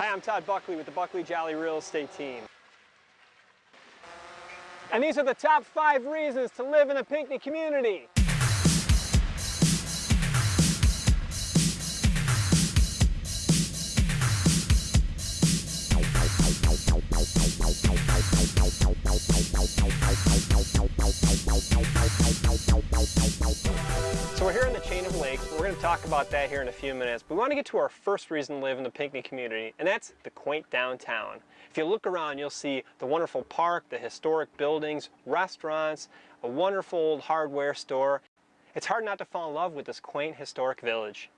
Hi, I'm Todd Buckley with the Buckley Jolly Real Estate Team. And these are the top five reasons to live in a Pinckney community. We're going to talk about that here in a few minutes. But we want to get to our first reason to live in the Pinckney community, and that's the quaint downtown. If you look around, you'll see the wonderful park, the historic buildings, restaurants, a wonderful old hardware store. It's hard not to fall in love with this quaint historic village.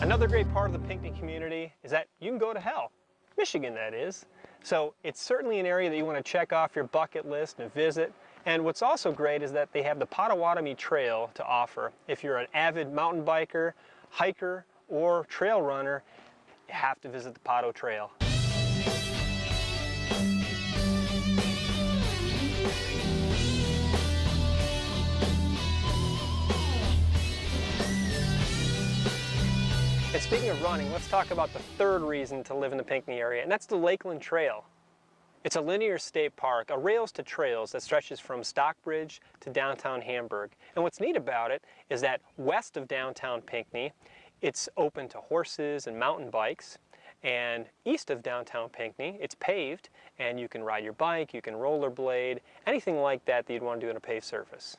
Another great part of the Pinckney community is that you can go to hell. Michigan, that is. So it's certainly an area that you want to check off your bucket list and visit. And what's also great is that they have the Potawatomi Trail to offer. If you're an avid mountain biker, hiker, or trail runner, you have to visit the Poto Trail. Speaking of running, let's talk about the third reason to live in the Pinckney area, and that's the Lakeland Trail. It's a linear state park, a rails to trails that stretches from Stockbridge to downtown Hamburg. And what's neat about it is that west of downtown Pinckney, it's open to horses and mountain bikes. And east of downtown Pinckney, it's paved, and you can ride your bike, you can rollerblade, anything like that that you'd want to do on a paved surface.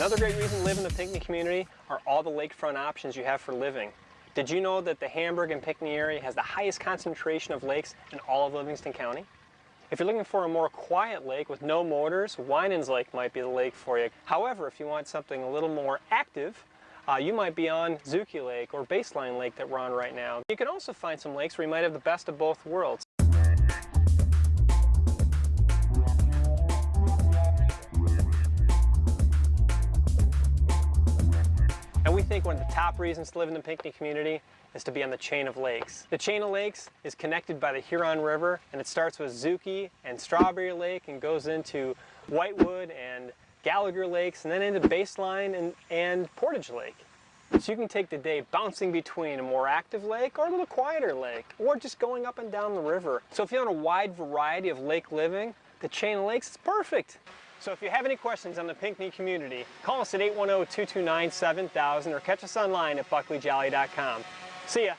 Another great reason to live in the Pinckney community are all the lakefront options you have for living. Did you know that the Hamburg and Pinckney area has the highest concentration of lakes in all of Livingston County? If you're looking for a more quiet lake with no motors, Winans Lake might be the lake for you. However, if you want something a little more active, uh, you might be on Zukey Lake or Baseline Lake that we're on right now. You can also find some lakes where you might have the best of both worlds. We think one of the top reasons to live in the Pinckney community is to be on the chain of lakes. The chain of lakes is connected by the Huron River and it starts with Zukey and Strawberry Lake and goes into Whitewood and Gallagher Lakes and then into Baseline and, and Portage Lake. So you can take the day bouncing between a more active lake or a little quieter lake or just going up and down the river. So if you want a wide variety of lake living, the chain of lakes is perfect. So if you have any questions on the Pinckney community, call us at 810-229-7000 or catch us online at buckleyjolly.com. See ya!